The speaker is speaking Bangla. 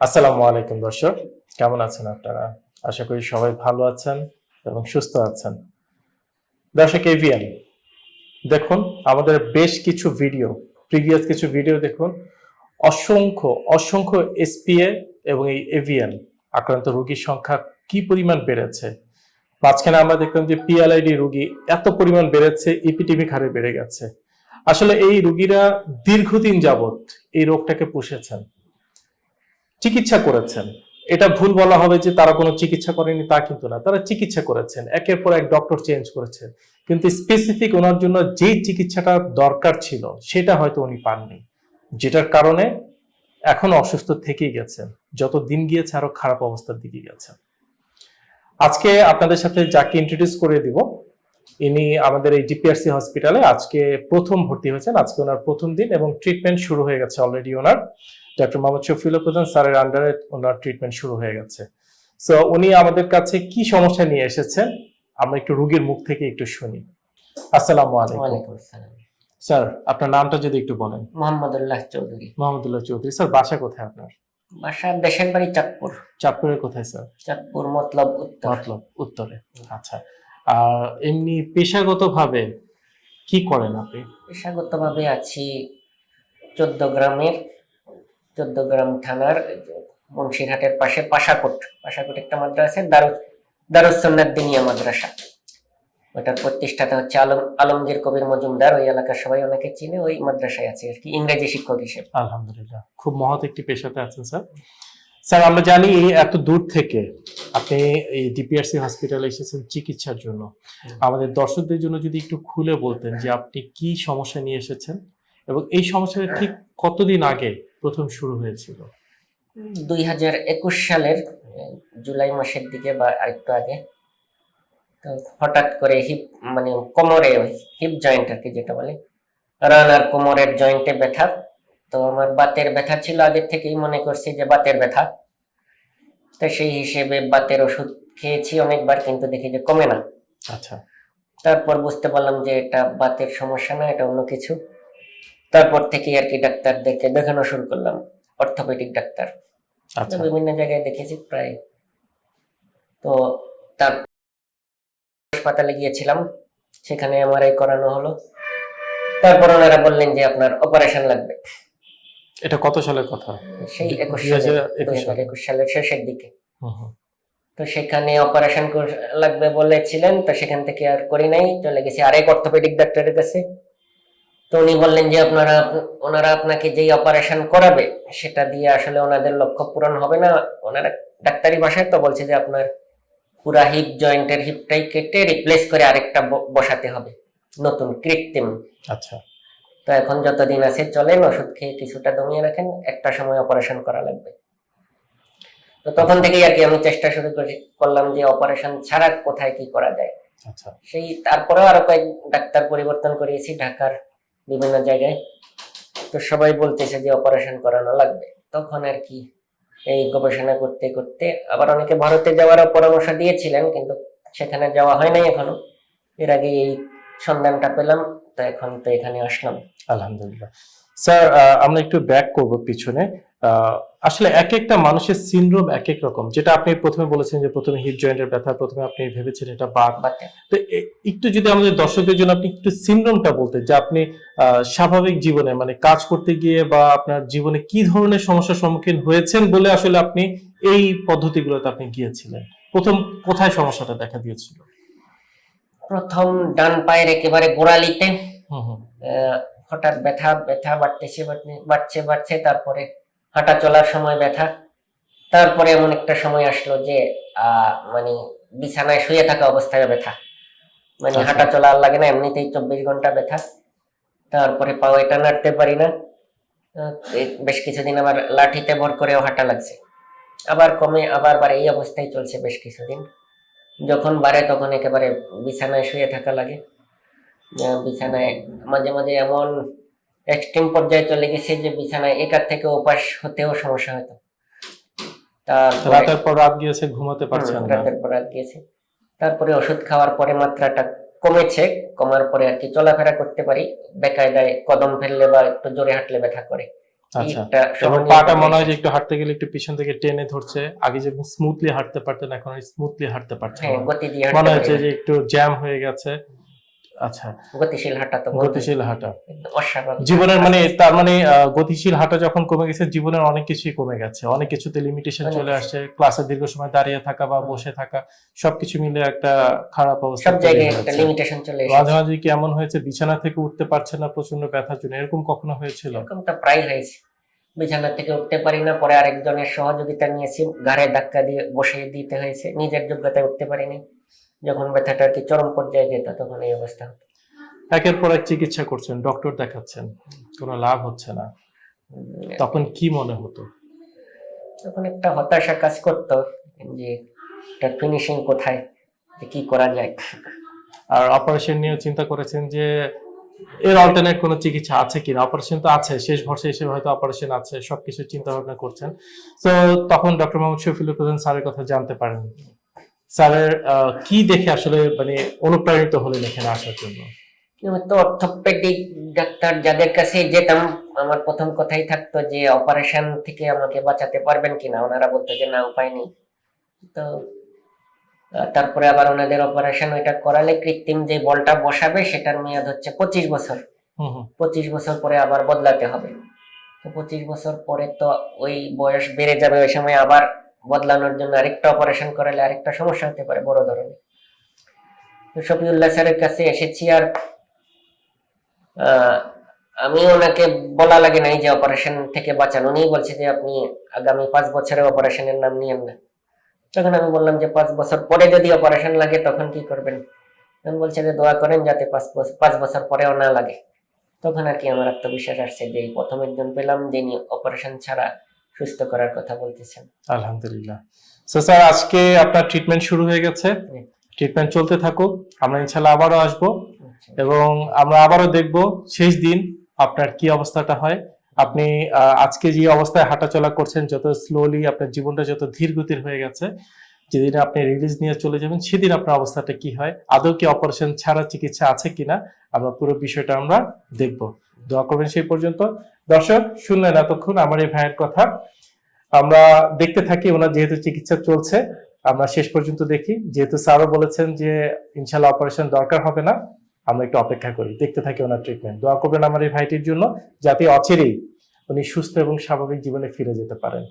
আসসালামু আলাইকুম দর্শক, কেমন আছেন আপনারা? আশা করি সবাই ভালো আছেন এবং সুস্থ আছেন। দর্শক এভিএন দেখুন, আমাদের বেশ কিছু ভিডিও প্রিভিয়াস কিছু ভিডিও দেখুন। অসংখ্য অসংখ্য এসপিএ এবং এই এভিএন আক্রান্ত রোগীর সংখ্যা কি পরিমাণ বেড়েছে? মাঝখানে আমরা দেখলাম যে পিএলআইডি রোগী এত পরিমাণ বেড়েছে ইপিটিমিক হারে বেড়ে গেছে। আসলে এই রোগীরা দীর্ঘদিন যাবত এই রোগটাকে পুষেছেন। চিকিৎসা করেছেন। এটা ভুল বলা হবে যে তারা কোনো চিকিৎসা করেনি, তা কিন্তু না। তারা চিকিৎসা করেছেন। একের পর এক ডক্টর চেঞ্জ করেছেন। কিন্তু স্পেসিফিক ওনার জন্য যেই চিকিৎসাটা দরকার ছিল, সেটা হয়তো উনি পাননি। যেটার কারণে এখন অসুস্থ থেকেই গেছেন। যত দিন গিয়েছে, আরও খারাপ অবস্থার দিকে গেছেন। আজকে আপনাদের সাথে যাকে ইন্ট্রোডিউস করে দিব ইনি আমাদের এই ডিপিআরসি হসপিটালে আজকে প্রথম ভর্তি হয়েছেন। আজকে ওনার প্রথম দিন এবং ট্রিটমেন্ট শুরু হয়ে গেছে অলরেডি ওনার। ডক্টর মোহাম্মদ শফিউল প্রধান স্যারের আন্ডারে ওনার ট্রিটমেন্ট শুরু হয়ে গেছে। সো উনি আমাদের কাছে কি সমস্যা নিয়ে এসেছেন আমরা একটু রোগীর মুখ থেকে একটু শুনি। আসসালামু আলাইকুম। স্যার আপনার নামটা যদি একটু বলেন। মোহাম্মদুল্লাহ চৌধুরী। মোহাম্মদুল্লাহ চৌধুরী। স্যার বাসা কোথায় আপনার? বাসা দেশের বাড়ি চাঁদপুর। চাঁদপুরের কোথায় স্যার? চাঁদপুর মতলব উত্তর। মতলব উত্তরে। আচ্ছা। আর এমনি পেশাগতভাবে কি করেন আপনি? পেশাগত ভাবে আছি চোদ্দ গ্রামের চোদ্দ গ্রাম থানার মুন্সিরহাটের পাশে পাশাকোট পাশাকোট একটা মাদ্রাসা দারু দারুসন্নাথ দিনিয়া মাদ্রাসা। ওটার প্রতিষ্ঠাতা হচ্ছে আলম আলমগীর কবির মজুমদার ওই এলাকার সবাই অনেকে চিনে ওই মাদ্রাসায় আছে আর কি ইংরেজি শিক্ষক হিসেবে। আলহামদুলিল্লাহ। খুব মহৎ একটি পেশাতে আছেন স্যার। স্যার, আমরা জানি এত দূর থেকে আপনি এই ডিপিআরসি হসপিটালে এসেছেন চিকিৎসার জন্য। আমাদের দর্শকদের জন্য যদি একটু খুলে বলতেন যে আপনি কি সমস্যা নিয়ে এসেছেন এবং এই সমস্যাটা ঠিক কতদিন আগে প্রথম শুরু হয়েছিল? দুই হাজার একুশ সালের জুলাই মাসের দিকে বা আরেকটু আগে। হঠাৎ করে হিপ মানে কোমরে হিপ জয়েন্ট আর কি যেটা বলে রান আর কোমরের জয়েন্টে ব্যথা। তো আমার বাতের ব্যথা ছিল আগের থেকেই মনে করছি যে বাতের ব্যথা। তো সেই হিসেবে বাতের ওষুধ খেয়েছি অনেকবার কিন্তু দেখি যে কমে না। আচ্ছা। তারপর বুঝতে পারলাম যে এটা বাতের সমস্যা না এটা অন্য কিছু। তারপর থেকে আর কি ডাক্তারদেরকে দেখানো শুরু করলাম অর্থোপেডিক ডাক্তার। আচ্ছা। বিভিন্ন জায়গায় দেখেছি প্রায়। তো তার হাসপাতালে গিয়েছিলাম সেখানে এমআরআই করানো হলো। তারপর ওনারা বললেন যে আপনার অপারেশন লাগবে। এটা কত সালের কথা? সেই একুশ সালে। একুশ সালের শেষের দিকে। তো সেখানে অপারেশন লাগবে বলেছিলেন তো সেখান থেকে আর করি নাই চলে গেছি। আরেক অর্থোপেডিক ডাক্তারের কাছে। তো উনি বললেন যে আপনারা ওনারা আপনাকে যেই অপারেশন করাবে সেটা দিয়ে আসলে ওনাদের লক্ষ্য পূরণ হবে না। ওনারা ডাক্তারি ভাষায় তো বলছে যে আপনার পুরা হিপ জয়েন্টের হিপটাই কেটে রিপ্লেস করে আরেকটা বসাতে হবে। নতুন কৃত্রিম। আচ্ছা। তো এখন যতদিন আছে চলেন ওষুধ খেয়ে কিছুটা দমিয়ে রাখেন একটা সময় অপারেশন করা লাগবে। তো তখন থেকেই আর কি আমি চেষ্টা শুরু করি করলাম যে অপারেশন ছাড়া কোথায় কি করা যায়। আচ্ছা। সেই তারপরেও আরও কয়েক ডাক্তার পরিবর্তন করিয়েছি ঢাকার বিভিন্ন জায়গায়। তো সবাই বলতেছে যে অপারেশন করানো লাগবে। তখন আর কি এই গবেষণা করতে করতে আবার অনেকে ভারতে যাওয়ারও পরামর্শ দিয়েছিলেন কিন্তু সেখানে যাওয়া হয় নাই এখনও। এর আগে এই সন্ধানটা পেলাম তো এখন তো এখানে আসলাম। আলহামদুলিল্লাহ। স্যার আমরা একটু ব্যাক করব পিছনে। আসলে এক একটা মানুষের সিনড্রোম এক এক রকম। যেটা আপনি প্রথমে বলেছেন যে প্রথমে হিপ জয়েন্টের ব্যথা প্রথমে আপনি ভেবেছেন এটা বাতে তো একটু যদি আমাদের দর্শকদের জন্য আপনি একটু সিনড্রোমটা বলতেন যে আপনি আহ, স্বাভাবিক জীবনে মানে কাজ করতে গিয়ে বা আপনার জীবনে কি ধরনের সমস্যার সম্মুখীন হয়েছেন বলে আসলে আপনি এই পদ্ধতিগুলোতে আপনি গিয়েছিলেন? প্রথম কোথায় সমস্যাটা দেখা দিয়েছিল? প্রথম ডান পায়ের একেবারে গোড়ালিতে হঠাৎ ব্যথা ব্যথা বাড়তেছে বাড়তে- বাড়ছে বাড়ছে তারপরে হাঁটা চলার সময় ব্যথা। তারপরে এমন একটা সময় আসলো যে মানে বিছানায় শুয়ে থাকা অবস্থায় ব্যথা। মানে আচ্ছা। হাঁটা চলা আর লাগে না এমনিতেই চব্বিশ ঘণ্টা ব্যথা। তারপরে পাও এটা নাড়তে পারি না। বেশ কিছুদিন আবার লাঠিতে ভর করেও হাঁটা লাগছে। আবার কমে আবার এই অবস্থায় চলছে বেশ কিছুদিন। যখন বাড়ে তখন একেবারে বিছানায় শুয়ে থাকা লাগে। বিছানায় মাঝে মাঝে এমন এক্সট্রিম পর্যায়ে চলে গেছে যে বিছানায় একার থেকে উপাস হতেও সমস্যা হতো। তারপরে রাতের পর রাত গিয়েছে ঘুমাতে পারছেন না রাতের পর রাত গিয়েছে। তারপরে ওষুধ খাওয়ার পরে মাত্রাটা কমেছে কমার পরে আর কি চলাফেরা করতে পারি। বেকায়দায় কদম ফেললে বা একটু জোরে হাঁটলে ব্যথা করে। আচ্ছা। পাটা মনে হয় যে একটু হাঁটতে গেলে একটু পিছন থেকে টেনে ধরছে। আগে স্মুথলি হাঁটতে পারতেন এখন স্মুথলি হাঁটতে পারছেন হ্যাঁ। মনে হচ্ছে যে একটু জ্যাম হয়ে গেছে। আচ্ছা। গতিশীল হাঁটা তো গতিশীল হাঁটা। অস্বাভাবিক। জীবনের মানে তার মানে গতিশীল হাঁটা যখন কমে গেছে জীবনের অনেক কিছুই কমে গেছে। অনেক কিছুতে লিমিটেশন চলে আসছে। ক্লাসে দীর্ঘ সময় দাঁড়িয়ে থাকা বা বসে থাকা সবকিছু মিলে একটা খারাপ অবস্থা সব তৈরি জায়গায় হয়েছে। একটা লিমিটেশন চলে এসেছে। মাঝে কি এমন হয়েছে বিছানা থেকে উঠতে পারছে না প্রচণ্ড ব্যথার জন্য এরকম কখনো হয়েছিল? প্রায় হয়েছে। বিছানা থেকে উঠতে পারি না পরে আরেকজনের সহযোগিতা নিয়েছি ঘাড়ে ধাক্কা দিয়ে বসিয়ে দিতে হয়েছে নিজের যোগ্যতায় উঠতে পারিনি। যখন ব্যথাটা আর কি চরম পর্যায়ে যেত তখন এই অবস্থা হতো। একের পর এক চিকিৎসা করছেন ডক্টর দেখাচ্ছেন কোনো লাভ হচ্ছে না। তখন কি মনে হতো? তখন একটা হতাশা কাজ করতো যে তার ফিনিশিং কোথায় কি করা যায়। আর অপারেশন নিয়ে চিন্তা করেছেন যে এর অল্টারনেট কোনো চিকিৎসা আছে কিনা? অপারেশন তো আছে, শেষ ভরসা হিসেবে হয়তো অপারেশন আছে সবকিছু চিন্তা ভাবনা করছেন। তো তখন ডক্টর মোহাম্মদ শফিউল প্রধান স্যারের কথা জানতে পারেন। স্যারের কি দেখে আসলে মানে অনুপ্রাণিত হলেন এখানে আসার জন্য? তো অর্থোপেডিক ডাক্তার যাদের কাছে যেতাম, আমার প্রথম কথাই থাকতো যে অপারেশন থেকে আমাকে বাঁচাতে পারবেন কিনা? ওনারা বলতো যে, না, উপায় নেই। তো তারপরে আবার ওনাদের অপারেশন ওইটা করালে কৃত্রিম যে বলটা বসাবে সেটার মেয়াদ হচ্ছে পঁচিশ বছর। পঁচিশ বছর পরে আবার বদলাতে হবে। তো পঁচিশ বছর পরে তো ওই বয়স বেড়ে যাবে ওই সময় আবার বদলানোর জন্য আরেকটা অপারেশন করালে আরেকটা সমস্যা হতে পারে বড় ধরনের। তো শফিউল্লাহ স্যারের কাছে এসেছি আর আহ, আমি ওনাকে বলা লাগে নাই যে অপারেশন থেকে বাঁচান। উনি বলছে যে আপনি আগামী পাঁচ বছরে অপারেশনের নাম নিয়েন না। তখন আমি বললাম যে পাঁচ বছর পরে যদি অপারেশন লাগে তখন কি করবেন? তখন বলছে যে দোয়া করেন যাতে পাঁচ বছর পাঁচ বছর পরেও না লাগে। তখন আর কি আমার আত্মবিশ্বাস আসছে যে এই প্রথম একজন পেলাম যিনি অপারেশন ছাড়া সুস্থ করার কথা বলতেছেন। আলহামদুলিল্লাহ। সো স্যার আজকে আপনার ট্রিটমেন্ট শুরু হয়ে গেছে। ট্রিটমেন্ট চলতে থাকুক। আমরা ইনশাল্লাহ আবারও আসব আচ্ছা। এবং আমরা আবারও দেখব শেষ দিন আপনার কি অবস্থাটা হয়। আপনি আজকে যে অবস্থায় হাঁটাচলা করছেন, যত স্লোলি আপনার জীবনটা যত ধীর গতির হয়ে গেছে, যেদিন আপনি রিলিজ নিয়ে চলে যাবেন, সেদিন আপনার অবস্থাটা কি হয়? আদৌ কি অপারেশন ছাড়া চিকিৎসা আছে কিনা? আমরা পুরো বিষয়টা আমরা দেখব। দোয়া করবেন সেই পর্যন্ত। দর্শক, শুনলেন এতক্ষণ আমার এই ভাইয়ের কথা। আমরা দেখতে থাকি, ওনার যেহেতু চিকিৎসা চলছে, আমরা শেষ পর্যন্ত দেখি। যেহেতু স্যারও বলেছেন যে, ইনশাল্লাহ অপারেশন দরকার হবে না। আমরা একটু অপেক্ষা করি, দেখতে থাকি ওনার ট্রিটমেন্ট দোয়া করবেন আমার এই ভাইটির জন্য, যাতে অচেরেই উনি সুস্থ এবং স্বাভাবিক জীবনে ফিরে যেতে পারেন।